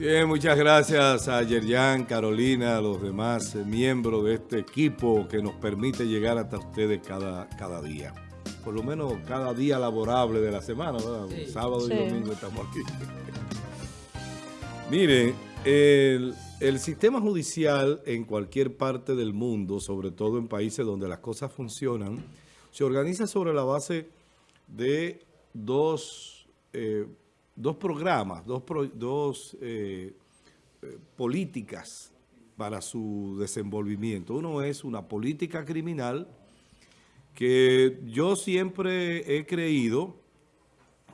Bien, muchas gracias a Yerjan, Carolina, a los demás miembros de este equipo que nos permite llegar hasta ustedes cada, cada día. Por lo menos cada día laborable de la semana, ¿verdad? Sábado y domingo estamos aquí. Miren, el, el sistema judicial en cualquier parte del mundo, sobre todo en países donde las cosas funcionan, se organiza sobre la base de dos, eh, dos programas, dos, eh, eh, políticas para su desenvolvimiento. Uno es una política criminal que yo siempre he creído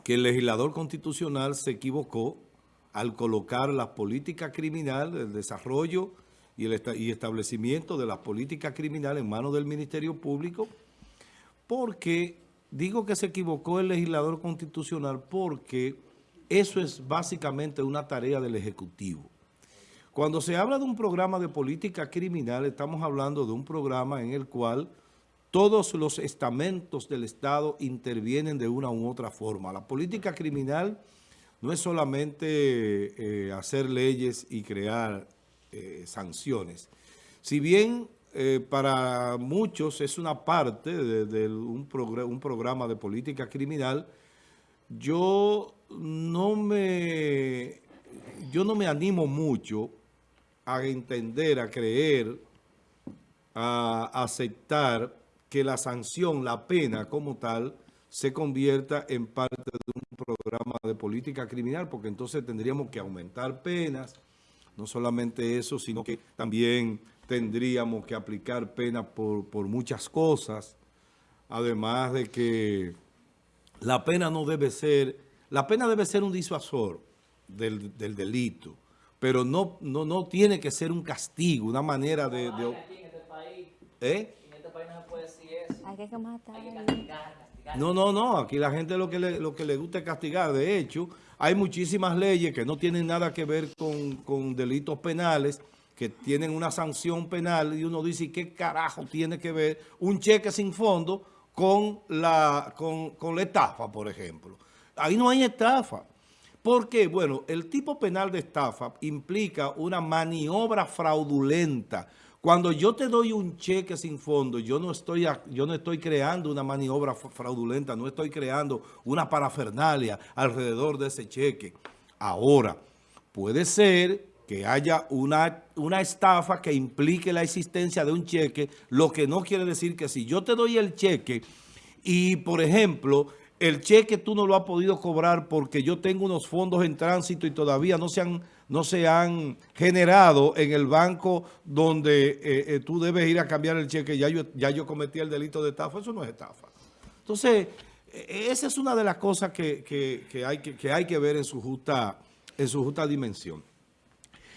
que el legislador constitucional se equivocó al colocar la política criminal, el desarrollo y el y establecimiento de la política criminal en manos del Ministerio Público, porque digo que se equivocó el legislador constitucional porque eso es básicamente una tarea del Ejecutivo. Cuando se habla de un programa de política criminal, estamos hablando de un programa en el cual todos los estamentos del Estado intervienen de una u otra forma. La política criminal no es solamente eh, hacer leyes y crear eh, sanciones. Si bien eh, para muchos es una parte de, un, un, programa de política criminal, yo no me, yo no me animo mucho a entender, a creer, a aceptar que la sanción, la pena como tal, se convierta en parte de un programa de política criminal, porque entonces tendríamos que aumentar penas, no solamente eso, sino que también tendríamos que aplicar penas por, por muchas cosas, además de que la pena no debe ser, la pena debe ser un disuasor del, del delito, pero no, no, no tiene que ser un castigo, una manera de... de ¿Eh? Hay que No, no, no. Aquí la gente lo que le, lo que le gusta es castigar. De hecho, hay muchísimas leyes que no tienen nada que ver con, delitos penales, que tienen una sanción penal y uno dice, ¿qué carajo tiene que ver un cheque sin fondo con la, con, con la estafa, por ejemplo? Ahí no hay estafa. ¿Por qué? Bueno, el tipo penal de estafa implica una maniobra fraudulenta, cuando yo te doy un cheque sin fondo, yo no estoy, yo no estoy creando una maniobra fraudulenta, no estoy creando una parafernalia alrededor de ese cheque. Ahora, puede ser que haya una, una estafa que implique la existencia de un cheque, lo que no quiere decir que si yo te doy el cheque y, por ejemplo, el cheque tú no lo has podido cobrar porque yo tengo unos fondos en tránsito y todavía no se han, no se han generado en el banco donde eh, eh, tú debes ir a cambiar el cheque. Ya yo, ya yo cometí el delito de estafa. Eso no es estafa. Entonces, e, esa es una de las cosas que, hay, que, hay que ver en su justa, en su justa dimensión.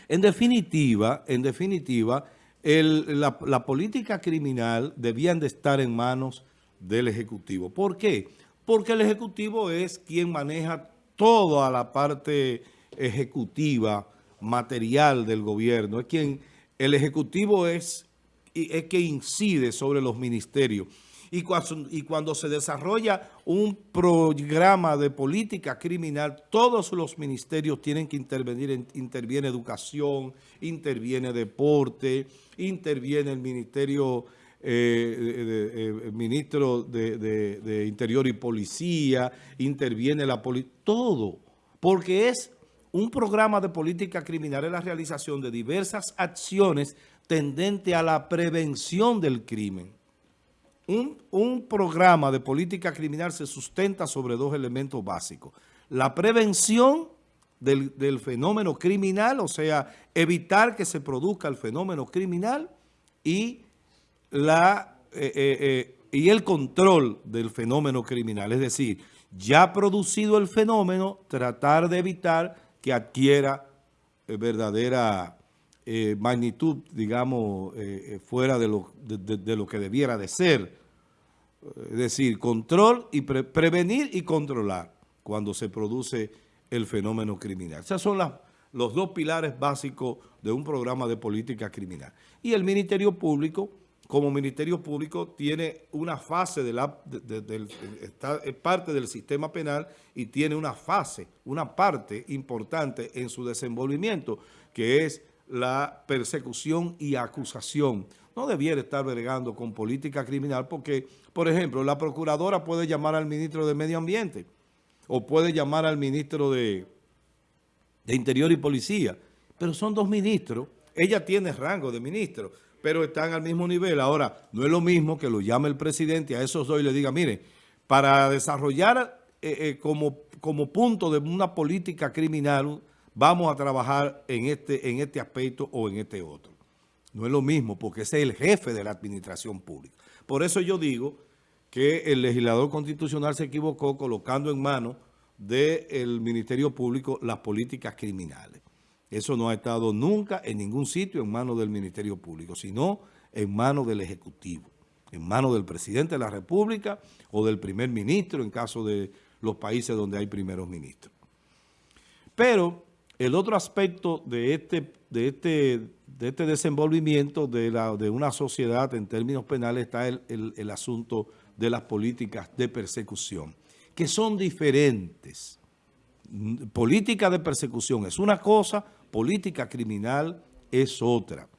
En definitiva, en definitiva, la, política criminal debían de estar en manos del Ejecutivo. ¿Por qué? porque el Ejecutivo es quien maneja toda la parte ejecutiva, material del gobierno. Es quien, el Ejecutivo es, es que incide sobre los ministerios. Y cuando, se desarrolla un programa de política criminal, todos los ministerios tienen que intervenir. Interviene educación, interviene deporte, interviene el Ministerio eh, eh, ministro de, Interior y Policía, interviene la policía, todo, porque es un programa de política criminal, es la realización de diversas acciones tendente a la prevención del crimen. Un, programa de política criminal se sustenta sobre dos elementos básicos. La prevención del, del, fenómeno criminal, o sea, evitar que se produzca el fenómeno criminal y la eh, eh, eh, y el control del fenómeno criminal. Es decir, ya producido el fenómeno, tratar de evitar que adquiera verdadera magnitud, digamos, fuera de lo, de, lo, que debiera de ser. Es decir, control y prevenir y controlar cuando se produce el fenómeno criminal. Esos son los dos pilares básicos de un programa de política criminal. Y el Ministerio Público como Ministerio Público tiene una fase de la, es parte del sistema penal y tiene una fase, una parte importante en su desenvolvimiento, que es la persecución y acusación. No debiera estar bregando con política criminal porque, por ejemplo, la procuradora puede llamar al ministro de Medio Ambiente o puede llamar al ministro de, de Interior y Policía, pero son dos ministros. Ella tiene rango de ministro pero están al mismo nivel. Ahora, no es lo mismo que lo llame el presidente a esos dos y le diga, mire, para desarrollar eh, eh, como, como punto de una política criminal, vamos a trabajar en este, en este aspecto o en este otro. No es lo mismo porque ese es el jefe de la administración pública. Por eso yo digo que el legislador constitucional se equivocó colocando en manos del Ministerio Público las políticas criminales. Eso no ha estado nunca en ningún sitio en manos del Ministerio Público, sino en manos del Ejecutivo, en manos del Presidente de la República o del Primer Ministro en caso de los países donde hay primeros ministros. Pero el otro aspecto de este, de este, de este desenvolvimiento de, una sociedad en términos penales está el, el asunto de las políticas de persecución, que son diferentes. Política de persecución es una cosa, política criminal es otra.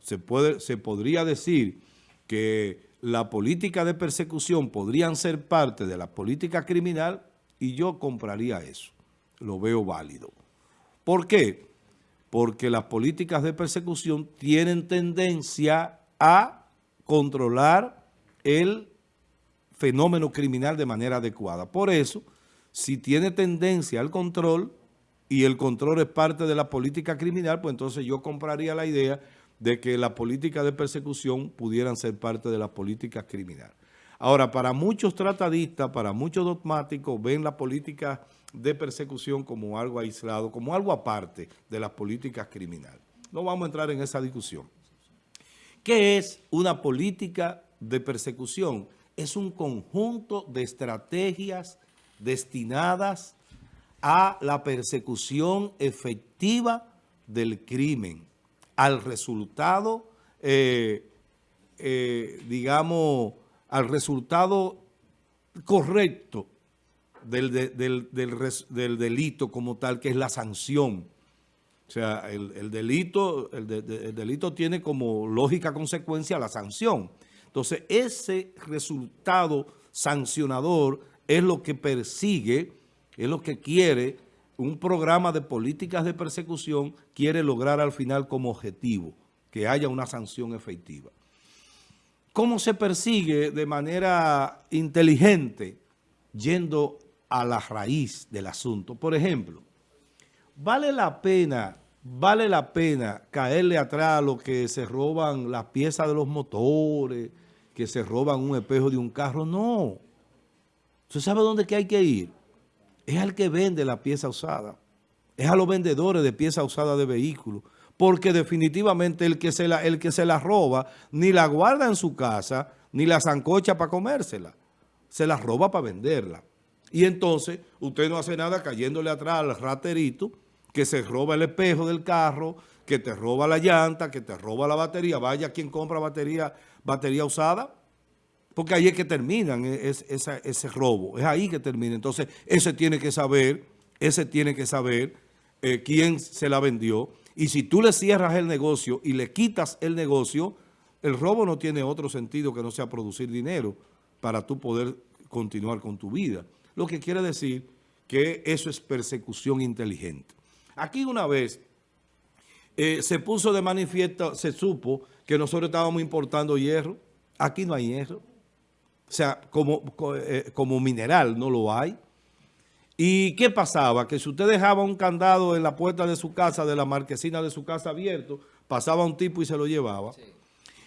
Se, puede, se podría decir que la política de persecución podrían ser parte de la política criminal y yo compraría eso. Lo veo válido. ¿Por qué? Porque las políticas de persecución tienen tendencia a controlar el fenómeno criminal de manera adecuada. Por eso, si tiene tendencia al control, y el control es parte de la política criminal, pues entonces yo compraría la idea de que la política de persecución pudieran ser parte de la política criminal. Ahora, para muchos tratadistas, para muchos dogmáticos, ven la política de persecución como algo aislado, como algo aparte de las políticas criminales. No vamos a entrar en esa discusión. ¿Qué es una política de persecución? Es un conjunto de estrategias destinadas a la persecución efectiva del crimen, al resultado, eh, eh, digamos, al resultado correcto del, del, delito como tal, que es la sanción. O sea, el, delito, el, delito tiene como lógica consecuencia la sanción. Entonces, ese resultado sancionador es lo que persigue es lo que quiere un programa de políticas de persecución, quiere lograr al final como objetivo, que haya una sanción efectiva. ¿Cómo se persigue de manera inteligente? Yendo a la raíz del asunto. Por ejemplo, vale la pena, vale la pena caerle atrás a los que se roban las piezas de los motores, que se roban un espejo de un carro. No. ¿Usted sabe dónde que hay que ir? es al que vende la pieza usada, es a los vendedores de pieza usada de vehículos, porque definitivamente el que, se la, el que se la roba ni la guarda en su casa, ni la zancocha para comérsela, se la roba para venderla. Y entonces usted no hace nada cayéndole atrás al raterito que se roba el espejo del carro, que te roba la llanta, que te roba la batería. Vaya quien compra batería, batería usada porque ahí es que terminan e, ese robo, es ahí que termina. Entonces, ese tiene que saber, ese tiene que saber eh, quién se la vendió. Y si tú le cierras el negocio y le quitas el negocio, el robo no tiene otro sentido que no sea producir dinero para tú poder continuar con tu vida. Lo que quiere decir que eso es persecución inteligente. Aquí una vez eh, se puso de manifiesto, se supo que nosotros estábamos importando hierro. Aquí no hay hierro. O sea, como, eh, como mineral no lo hay. ¿Y qué pasaba? Que si usted dejaba un candado en la puerta de su casa, de la marquesina de su casa abierto, pasaba un tipo y se lo llevaba.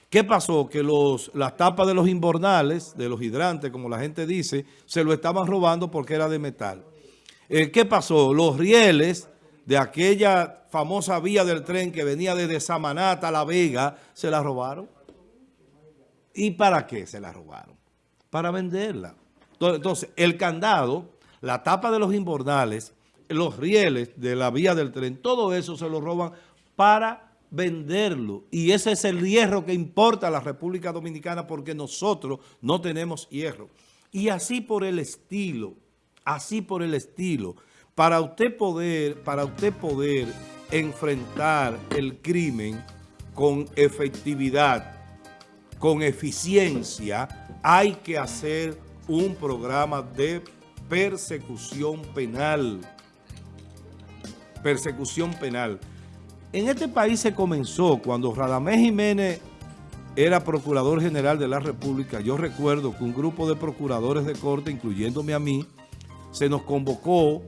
¿Qué pasó? Que los, las tapas de los inbornales, de los hidrantes, como la gente dice, se lo estaban robando porque era de metal. Eh, ¿Qué pasó? Los rieles de aquella famosa vía del tren que venía desde Samanata a La Vega, se la robaron. ¿Y para qué se la robaron? para venderla. Entonces, el candado, la tapa de los imbordales, los rieles de la vía del tren, todo eso se lo roban para venderlo. Y ese es el hierro que importa a la República Dominicana porque nosotros no tenemos hierro. Y así por el estilo, así por el estilo, para usted poder, para usted poder enfrentar el crimen con efectividad, con eficiencia, hay que hacer un programa de persecución penal. Persecución penal. En este país se comenzó cuando Radamés Jiménez era Procurador General de la República. Yo recuerdo que un grupo de procuradores de corte, incluyéndome a mí, se nos convocó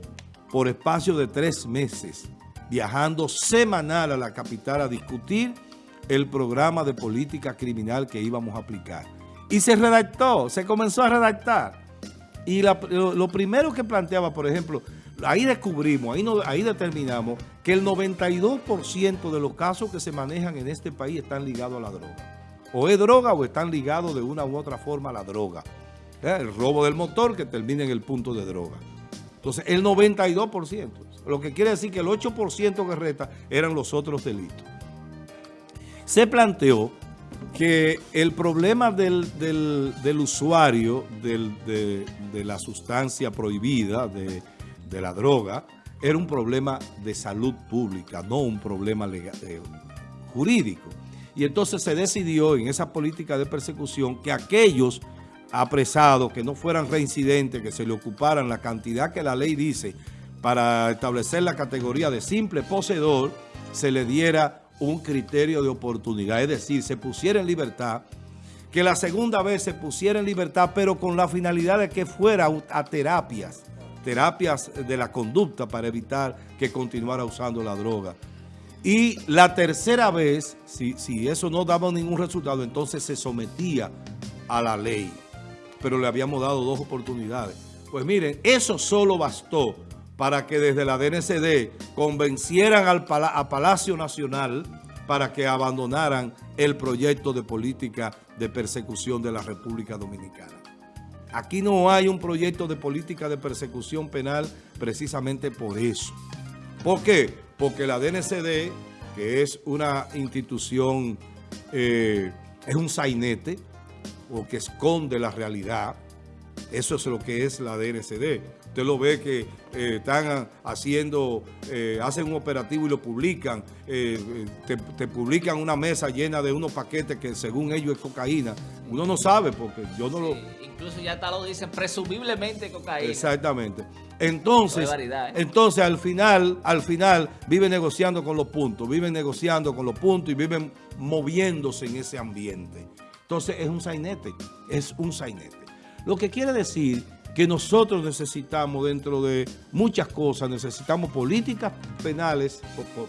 por espacio de tres meses, viajando semanal a la capital a discutir el programa de política criminal que íbamos a aplicar. Y se redactó, se comenzó a redactar. Y lo, primero que planteaba, por ejemplo, ahí descubrimos, ahí, determinamos que el 92% de los casos que se manejan en este país están ligados a la droga. O es droga o están ligados de una u otra forma a la droga. ¿Eh? El robo del motor que termina en el punto de droga. Entonces, el 92%. Lo que quiere decir que el 8% que resta eran los otros delitos. Se planteó que el problema del, usuario de, la sustancia prohibida, de, la droga, era un problema de salud pública, no un problema eh, jurídico. Y entonces se decidió en esa política de persecución que aquellos apresados que no fueran reincidentes, que se le ocuparan la cantidad que la ley dice para establecer la categoría de simple poseedor, se le diera un criterio de oportunidad, es decir, se pusiera en libertad, que la segunda vez se pusiera en libertad, pero con la finalidad de que fuera a terapias, terapias de la conducta para evitar que continuara usando la droga. Y la tercera vez, si, si eso no daba ningún resultado, entonces se sometía a la ley. Pero le habíamos dado dos oportunidades. Pues miren, eso solo bastó para que desde la DNCD convencieran al a Palacio Nacional para que abandonaran el proyecto de política de persecución de la República Dominicana. Aquí no hay un proyecto de política de persecución penal precisamente por eso. ¿Por qué? Porque la DNCD, que es una institución, eh, es un sainete, o que esconde la realidad, eso es lo que es la DNCD. Usted lo ve que eh, están haciendo, eh, hacen un operativo y lo publican. Eh, te, publican una mesa llena de unos paquetes que según ellos es cocaína. Uno no sabe porque yo no lo... Incluso ya está lo dicen presumiblemente cocaína. Exactamente. Entonces, entonces al final, al final viven negociando con los puntos, viven negociando con los puntos y viven moviéndose en ese ambiente. Entonces es un sainete, es un sainete. Lo que quiere decir que nosotros necesitamos dentro de muchas cosas, necesitamos políticas penales,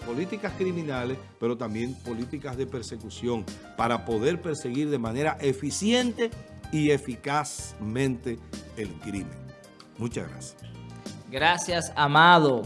políticas criminales, pero también políticas de persecución para poder perseguir de manera eficiente y eficazmente el crimen. Muchas gracias. Gracias, Amado.